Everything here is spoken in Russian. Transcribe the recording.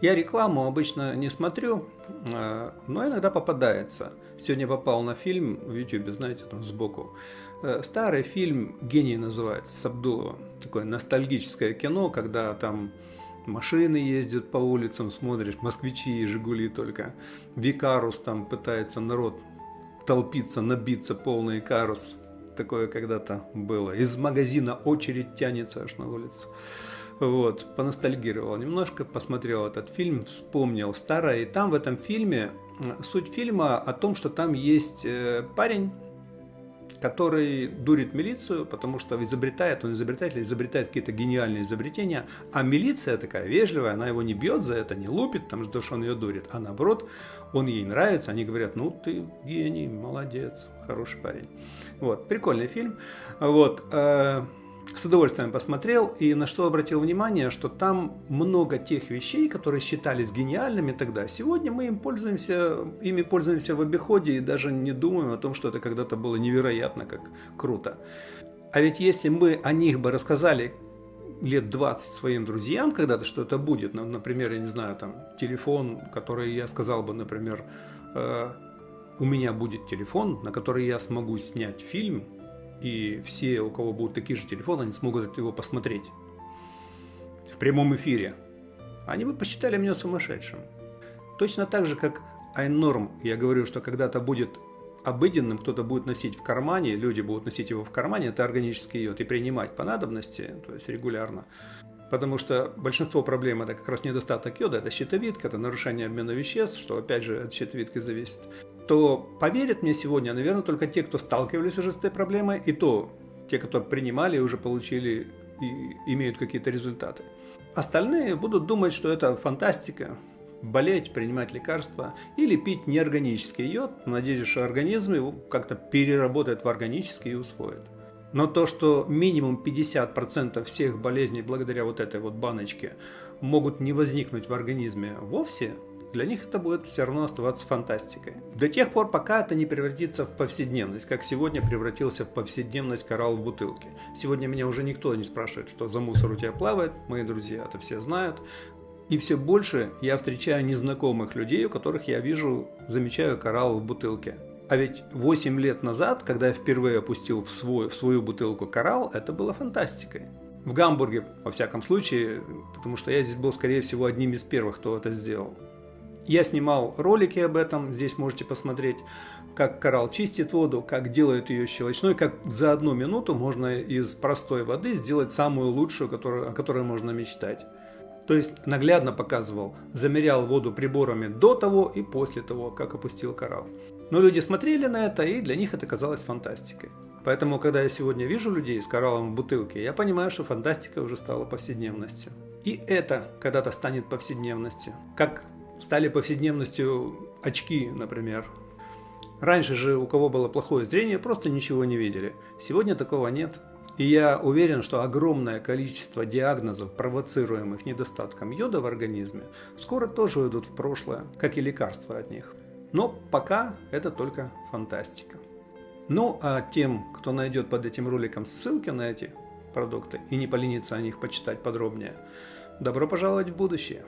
Я рекламу обычно не смотрю, э, но иногда попадается. Сегодня попал на фильм в YouTube, знаете, там сбоку. Э, старый фильм «Гений» называется, с Абдуловым. Такое ностальгическое кино, когда там машины ездят по улицам, смотришь, москвичи и «Жигули» только. Викарус там пытается народ толпиться, набиться, полный карус. Такое когда-то было. Из магазина очередь тянется аж на улицу. Вот, поностальгировал немножко, посмотрел этот фильм, вспомнил старое. И там в этом фильме, суть фильма о том, что там есть э, парень, который дурит милицию, потому что изобретает, он изобретатель, изобретает какие-то гениальные изобретения, а милиция такая вежливая, она его не бьет за это, не лупит, там, что он ее дурит, а наоборот, он ей нравится, они говорят, ну ты гений, молодец, хороший парень. Вот, прикольный фильм. Вот, э, с удовольствием посмотрел и на что обратил внимание, что там много тех вещей, которые считались гениальными тогда. Сегодня мы им пользуемся, ими пользуемся в обиходе и даже не думаем о том, что это когда-то было невероятно, как круто. А ведь если мы о них бы рассказали лет 20 своим друзьям когда-то, что это будет, ну, например, я не знаю, там, телефон, который я сказал бы, например, э, у меня будет телефон, на который я смогу снять фильм, и все, у кого будут такие же телефоны, они смогут его посмотреть в прямом эфире. Они бы посчитали меня сумасшедшим. Точно так же, как iNorm, я говорю, что когда-то будет обыденным, кто-то будет носить в кармане, люди будут носить его в кармане, это органический йод, и принимать по надобности, то есть регулярно. Потому что большинство проблем это как раз недостаток йода, это щитовидка, это нарушение обмена веществ, что опять же от щитовидки зависит то поверят мне сегодня, наверное, только те, кто сталкивались уже с этой проблемой, и то те, которые принимали и уже получили и имеют какие-то результаты. Остальные будут думать, что это фантастика, болеть, принимать лекарства или пить неорганический йод, в что организм его как-то переработает в органический и усвоит. Но то, что минимум 50% всех болезней благодаря вот этой вот баночке могут не возникнуть в организме вовсе, для них это будет все равно оставаться фантастикой. До тех пор, пока это не превратится в повседневность, как сегодня превратился в повседневность коралл в бутылке. Сегодня меня уже никто не спрашивает, что за мусор у тебя плавает, мои друзья это все знают. И все больше я встречаю незнакомых людей, у которых я вижу, замечаю коралл в бутылке. А ведь 8 лет назад, когда я впервые опустил в, свой, в свою бутылку коралл, это было фантастикой. В Гамбурге, во всяком случае, потому что я здесь был, скорее всего, одним из первых, кто это сделал. Я снимал ролики об этом, здесь можете посмотреть, как коралл чистит воду, как делает ее щелочной, как за одну минуту можно из простой воды сделать самую лучшую, которую, о которой можно мечтать. То есть наглядно показывал, замерял воду приборами до того и после того, как опустил коралл. Но люди смотрели на это, и для них это казалось фантастикой. Поэтому, когда я сегодня вижу людей с кораллом в бутылке, я понимаю, что фантастика уже стала повседневностью. И это когда-то станет повседневностью. Как стали повседневностью очки, например. Раньше же у кого было плохое зрение, просто ничего не видели. Сегодня такого нет. И я уверен, что огромное количество диагнозов, провоцируемых недостатком йода в организме, скоро тоже уйдут в прошлое, как и лекарства от них. Но пока это только фантастика. Ну а тем, кто найдет под этим роликом ссылки на эти продукты и не поленится о них почитать подробнее, добро пожаловать в будущее.